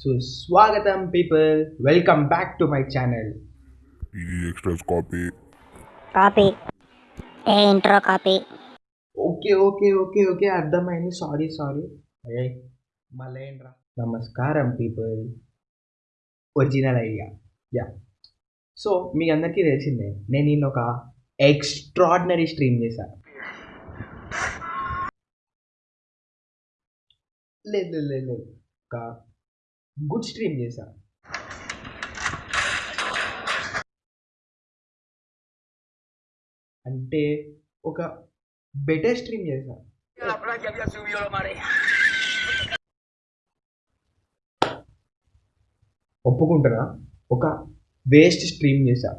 So స్వాగతం people welcome back to my channel ఇది extras copy copy a intro copy okay okay okay okay అర్థమైంది. Sorry sorry అయ్యే మళ్ళీ ఏంట్రా నమస్కారం people original idea ya so మీ అందరికీ తెలిసిందే నేను నిన్న ఒక ఎక్స్ట్రాడినరీ స్ట్రీమ్ చేశాను లేదు లేదు లేదు లేదు. ఒక గుడ్ స్ట్రీమ్ చేశాను అంటే ఒక బెటర్ స్ట్రీమ్ చేశాను ఒప్పుకుంటున్నా ఒక వేస్ట్ స్ట్రీమ్ చేశా.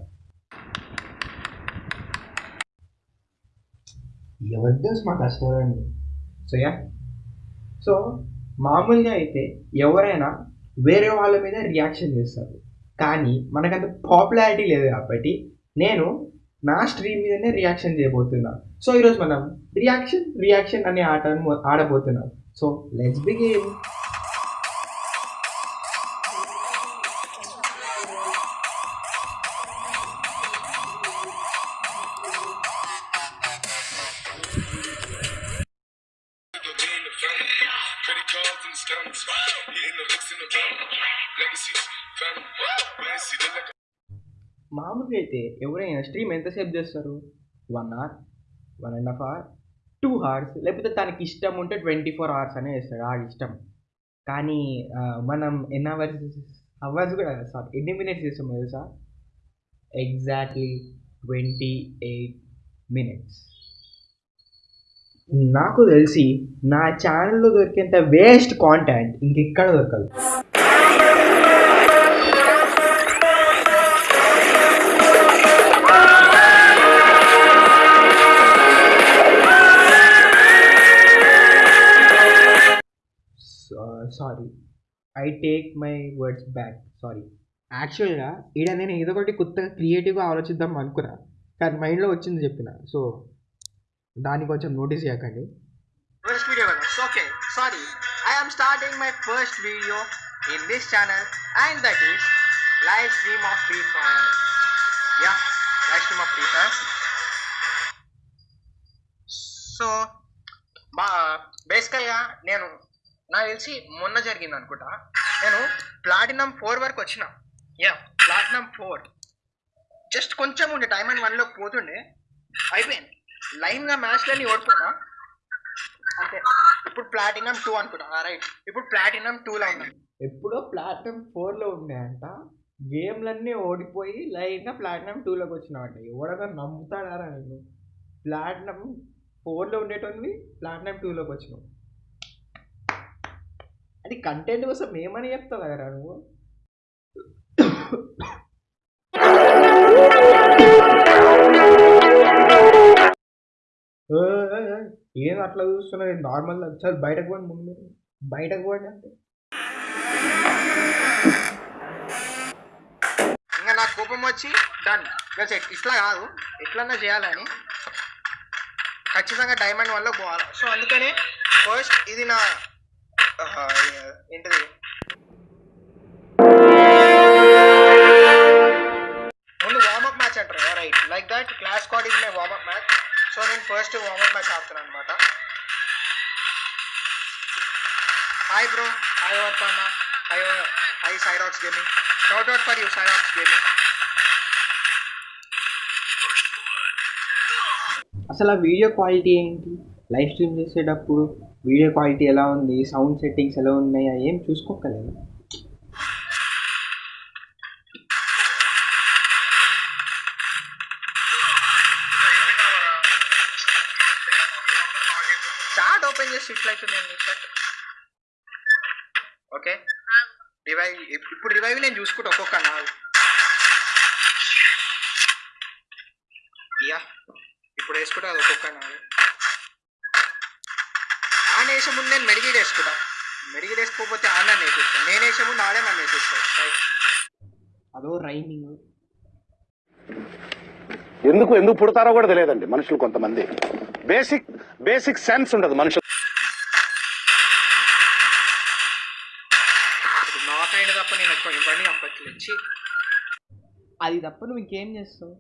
ఎవరి తెలుసు మా కష్టాలండి సో యా. సో మామూలుగా అయితే ఎవరైనా వేరే వాళ్ళ మీద రియాక్షన్ చేస్తారు. కానీ మనకంత పాపులారిటీ లేదు కాబట్టి నేను నా స్ట్రీమ్ మీదనే రియాక్షన్ చేయబోతున్నా. సో ఈరోజు మనం రియాక్షన్ రియాక్షన్ అనే ఆటను ఆడబోతున్నాం. So let's begin Credit cards and stunts. మామూలుగా అయితే ఎవరైనా స్ట్రీమ్ ఎంతసేపు చేస్తారు? One hour one and half hour two hours లేకపోతే తనకి ఇష్టం ఉంటే ట్వంటీ ఫోర్ అవర్స్ అనే చేస్తాడు ఆ ఇష్టం. కానీ మనం ఎన్ని అవర్స్ అవర్స్ కూడా సారీ ఎన్ని మినిట్స్ చేస్తాం తెలుసా? ఎగ్జాక్ట్లీ ట్వంటీ ఎయిట్ మినిట్స్ నాకు తెలిసి నా ఛానల్లో దొరికేంత వేస్ట్ కాంటెంట్ ఇంకెక్కడ దొరకదు. Sorry I take my words back sorry యాక్చువల్గా ఈడ నేను ఏదో ఒకటి కొత్తగా క్రియేటివ్గా ఆలోచిద్దాం అనుకున్నా. కానీ మైండ్లో వచ్చింది చెప్పిన. సో దాన్ని కొంచెం నోటీస్ చేయకండి. ఫస్ట్ వీడియో కదా okay sorry I am starting my first video in this channel and that is live stream of Free Fire ya live stream of Free Fire so బా బేసికల్గా నేను నాకు తెలిసి మొన్న జరిగింది అనుకుంటా. నేను ప్లాటినం ఫోర్ వరకు వచ్చిన. యా ప్లాటినం ఫోర్ జస్ట్ కొంచెం ఉండే టైం అండ్ వన్లోకి పోతుండే. అయిపోయింది. లైన్గా మ్యాచ్లన్నీ ఓడిపోయినా. అంతే. ఇప్పుడు ప్లాటినం టూ అనుకుంటా. Ah, రైట్ ఇప్పుడు ప్లాటినం టూలో లైన్ ఎప్పుడో ప్లాటినం ఫోర్లో ఉన్నాయంట గేమ్లన్నీ ఓడిపోయి లైన్గా ప్లాటినం టూలోకి వచ్చినావంట. ఎవడన్నా నమ్ముతాడారా నేను ప్లాటినం ఫోర్లో ఉండేటోనివి ప్లాటినం టూలోకి వచ్చినావు. అది కంటెంట్ కోసం ఏమని చెప్తావు కదరా నువ్వు? ఏ, అట్లా చూస్తున్నది నార్మల్ సార్ బయటకు పోండి ముందు బయటకు పోండి అంటే. ఇంకా నాకు కోపం వచ్చి డన్ ఇట్లా కాదు. ఎట్లన్నా చేయాలని. ఖచ్చితంగా డైమండ్ వల్ల పోవాలి. సో అందుకనే ఫస్ట్ ఇది నా ఏంటిది? ముందు వార్మప్ మ్యాచ్ అంటారు right like that clash squad is my warmup match so నేను ఫస్ట్ వార్మప్ మ్యాచ్ ఆడుతున్నాను అనమాట hi bro hi వర్పన్న hi hi Syrax gaming shout out for you Syrax gaming అసలు ఆ వీడియో క్వాలిటీ ఏంటి? లైవ్ స్ట్రీమ్ చేసేటప్పుడు video quality ఎలా ఉంది sound settings ఎలా ఉన్నాయి అవి ఏం చూసుకోకలేదు. చాట్ ఓపెన్ చేసి ఇట్లయితే నేను ఓకే. రివైవ్ ఇప్పుడు రివైవ్ నేను చూసుకుంటా ఒక్కొక్క నాలుగు. యా. ఇప్పుడు వేసుకుంటా అది ఒక్కొక్క నాలుగు. వేసే ముందు నేను మెడికేట్ వేసుకుంటా మెడికేట్ వేసుకోకపోతే ఆన్ నన్ను వేసేస్తాను నేను వేసే ముందు ఆడే నన్ను వేసేస్తాను రైట్ అదో రైమింగ్. ఎందుకు ఎందుకు పుడతారో కూడా తెలియదండి మనుషులు కొంతమంది. బేసిక్ బేసిక్ సెన్స్ ఉండదు మనుషులు. నాకైనా తప్ప నేను ఎక్కువ ఇవన్నీ చంపట్లేదు. అది తప్ప నువ్వు ఇంకేం చేస్తావు?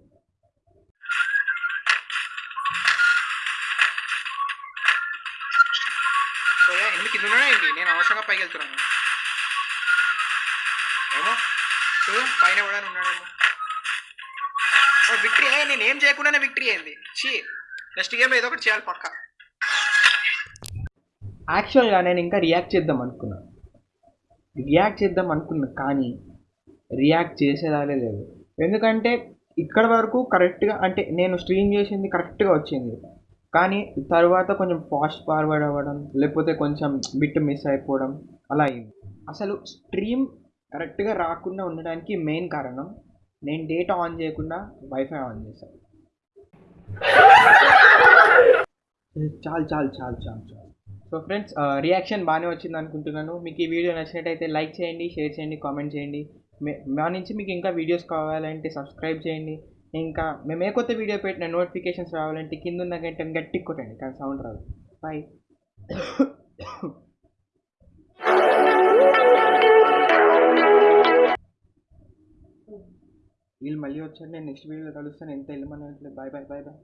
సో కింద ఏంటి? నేను అవసరంగా పైకి వెళ్తున్నాను. ఏమో? చూడు పైన కూడా ఉన్నాడేమో. విక్టరీ నేను ఏం చేయకుండానే విక్టరీ అయింది. చీ నెక్స్ట్ గేమ్ ఏదో ఒకటి చేయాలి పక్క. యాక్చువల్గా నేను ఇంకా రియాక్ట్ చేద్దాం అనుకున్నా. రియాక్ట్ చేద్దాం అనుకున్నా కానీ రియాక్ట్ చేసేదాలే లేదు. ఎందుకంటే ఇక్కడ వరకు కరెక్ట్గా అంటే నేను స్ట్రీమ్ చేసింది కరెక్ట్గా వచ్చింది. కానీ తర్వాత కొంచెం ఫాస్ట్ ఫార్వర్డ్ అవ్వడం లేకపోతే కొంచెం బిట్ మిస్ అయిపోవడం అలా అయింది అసలు స్ట్రీమ్ కరెక్ట్గా రాకుండా ఉండడానికి మెయిన్ కారణం నేను డేటా ఆన్ చేయకుండా వైఫై ఆన్ చేశాను చాలు చాలు చాలు చాలు చాలు. సో ఫ్రెండ్స్ రియాక్షన్ బాగానే వచ్చింది అనుకుంటున్నాను. మీకు ఈ వీడియో నచ్చినట్టయితే లైక్ చేయండి షేర్ చేయండి కామెంట్ చేయండి. మా నుంచి మీకు ఇంకా వీడియోస్ కావాలంటే సబ్స్క్రైబ్ చేయండి. ఇంకా మేము ఏ కొత్త వీడియో పెట్టిన నోటిఫికేషన్స్ రావాలంటే కింద ఉన్న గంట గట్టి కొట్టండి కానీ సౌండ్ రాదు. బాయ్ వీళ్ళు మళ్ళీ వచ్చారు నేను నెక్స్ట్ వీడియోలో కలుస్తాను. ఎంత వెళ్ళమని బాయ్ బాయ్ బాయ్ బాయ్